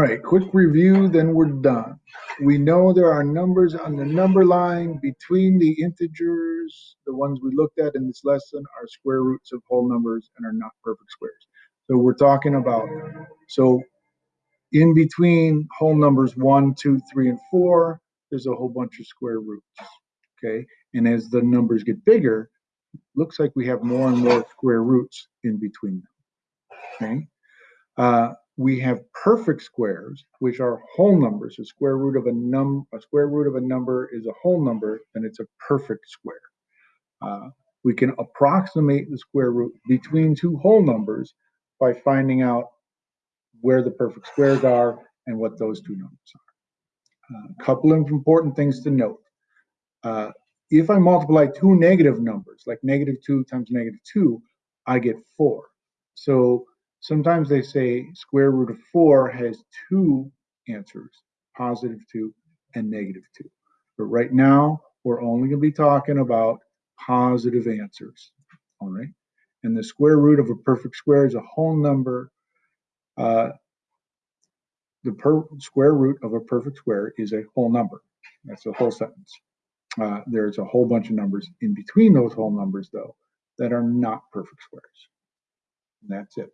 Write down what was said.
All right, quick review, then we're done. We know there are numbers on the number line between the integers. The ones we looked at in this lesson are square roots of whole numbers and are not perfect squares. So we're talking about, so in between whole numbers one, two, three, and four, there's a whole bunch of square roots. Okay, and as the numbers get bigger, looks like we have more and more square roots in between them. Okay, uh, we have perfect squares, which are whole numbers. A square root of a num a square root of a number is a whole number, and it's a perfect square. Uh, we can approximate the square root between two whole numbers by finding out where the perfect squares are and what those two numbers are. A uh, couple of important things to note. Uh, if I multiply two negative numbers, like negative 2 times negative 2, I get 4. So sometimes they say square root of 4 has two answers, positive 2 and negative 2. But right now, we're only going to be talking about positive answers. All right. And the square root of a perfect square is a whole number. Uh, the per square root of a perfect square is a whole number. That's a whole sentence. Uh, there's a whole bunch of numbers in between those whole numbers, though, that are not perfect squares. And that's it.